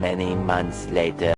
Many months later.